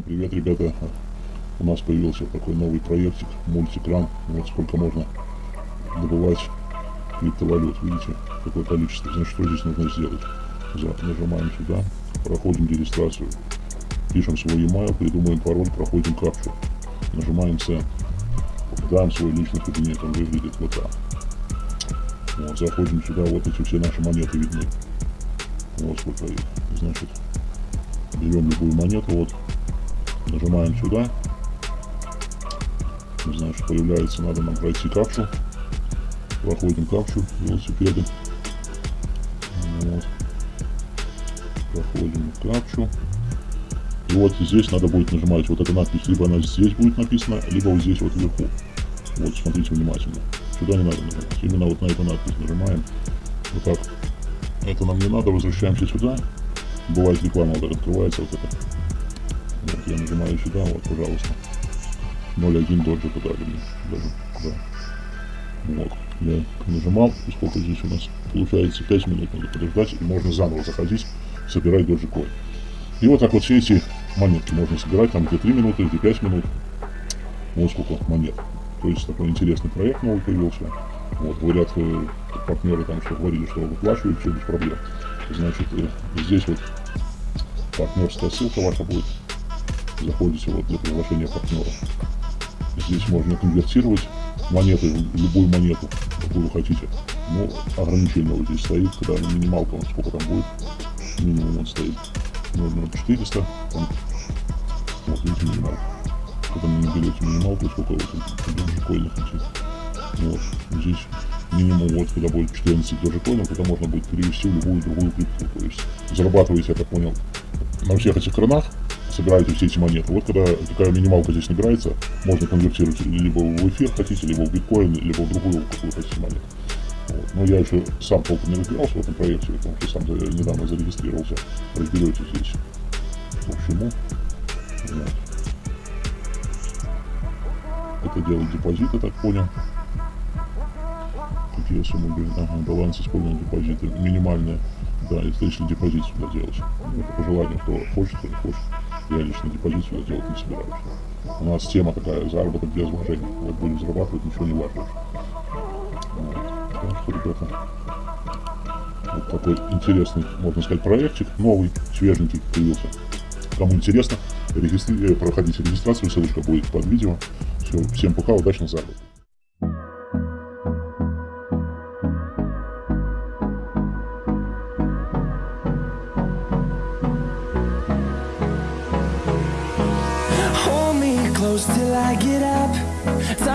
сказать, ребята, у нас появился такой новый проектик, мультикран. Вот сколько можно добывать криптовалют. Видите, какое количество. Значит, что здесь нужно сделать? Нажимаем сюда, проходим регистрацию, пишем свой e-mail, придумаем пароль, проходим капчу. Нажимаем Send. Даем свой личный кабинет, он выглядит вот так. Вот, заходим сюда, вот эти все наши монеты видны. Вот сколько их. Значит, берем любую монету, вот, нажимаем сюда. Значит, появляется, надо нам пройти капчу. Проходим капчу велосипеды. Вот. Проходим капчу. И вот здесь надо будет нажимать вот эта надпись, либо она здесь будет написана, либо вот здесь вот вверху. Вот, смотрите внимательно. Сюда не надо нажимать. Именно вот на эту надпись нажимаем. Вот так. Это нам не надо, возвращаемся сюда. Бывает реклама вот открывается, вот это. Вот я нажимаю сюда, вот, пожалуйста. 0.1 доджи подали мне. Даже, да. Вот. Я нажимал, и сколько здесь у нас получается 5 минут надо подождать, и можно заново заходить, собирать доджи кой. И вот так вот все эти монетки можно собирать, там где 3 минуты, где 5 минут. Вот сколько монет. То есть такой интересный проект новый появился. Вот, говорят, э, партнеры там что говорили, что выплачивают все без проблем. Значит, э, здесь вот партнерская ссылка ваша будет. Заходите вот для приглашения партнеров. Здесь можно конвертировать монеты, любую монету, какую вы хотите. Ну, ограничение вот здесь стоит, когда минималка, сколько там будет. Минимум он стоит 0,0400. Вот, видите, минималка когда не берете минималку, сколько вот доджикоинов летит. Вот, здесь минимум вот, когда будет 14 доджикоинов, это можно будет перевести любую другую крипту. То есть зарабатываете, я так понял, на всех этих кранах, собираете все эти монеты. Вот когда такая минималка здесь набирается, можно конвертировать либо в эфир хотите, либо в биткоин, либо в другую какую хотите монету. Вот. Но я еще сам толком не разбирался в этом проекте, потому что сам недавно зарегистрировался. Разберетесь здесь. По всему. Вот это делать депозит, я так понял. Какие суммы были? Ага, баланс использования депозита минимальная. Да, если депозит сюда делать. Это по желанию, кто хочет, кто не хочет. Я лично депозит сюда делать не собираюсь. У нас тема такая, заработок без вложений. Вот будем зарабатывать, ничего не вложишь. Вот. Так что, ребята, вот такой интересный, можно сказать, проектик, новый, свеженький появился. Кому интересно, регистри... проходите регистрацию, ссылочка будет под видео. Все, всем пока, удачно close till I get up.